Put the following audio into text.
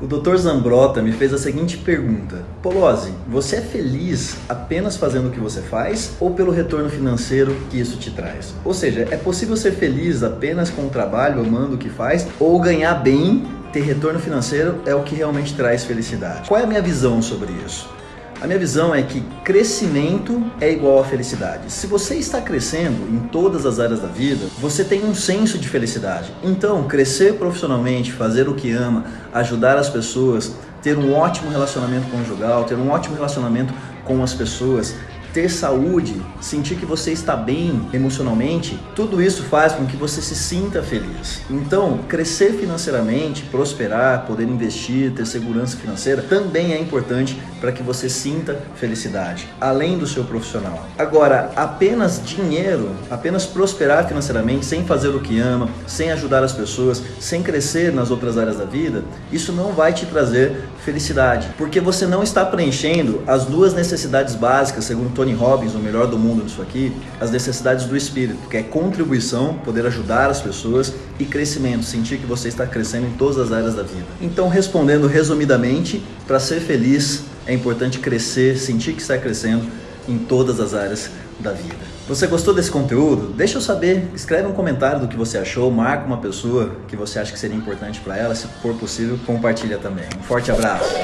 O Dr. Zambrota me fez a seguinte pergunta: Polozzi, você é feliz apenas fazendo o que você faz ou pelo retorno financeiro que isso te traz? Ou seja, é possível ser feliz apenas com o trabalho, amando o que faz, ou ganhar bem, ter retorno financeiro é o que realmente traz felicidade? Qual é a minha visão sobre isso? A minha visão é que crescimento é igual a felicidade. Se você está crescendo em todas as áreas da vida, você tem um senso de felicidade. Então, crescer profissionalmente, fazer o que ama, ajudar as pessoas, ter um ótimo relacionamento conjugal, ter um ótimo relacionamento com as pessoas, ter saúde, sentir que você está bem emocionalmente, tudo isso faz com que você se sinta feliz. Então, crescer financeiramente, prosperar, poder investir, ter segurança financeira também é importante para que você sinta felicidade, além do seu profissional. Agora, apenas dinheiro, apenas prosperar financeiramente sem fazer o que ama, sem ajudar as pessoas, sem crescer nas outras áreas da vida, isso não vai te trazer felicidade, porque você não está preenchendo as duas necessidades básicas, segundo Tony Robbins, o melhor do mundo nisso aqui, as necessidades do espírito, que é contribuição, poder ajudar as pessoas e crescimento, sentir que você está crescendo em todas as áreas da vida. Então, respondendo resumidamente, para ser feliz é importante crescer, sentir que está crescendo em todas as áreas da vida. Você gostou desse conteúdo? Deixa eu saber, escreve um comentário do que você achou, marca uma pessoa que você acha que seria importante para ela, se for possível, compartilha também. Um forte abraço.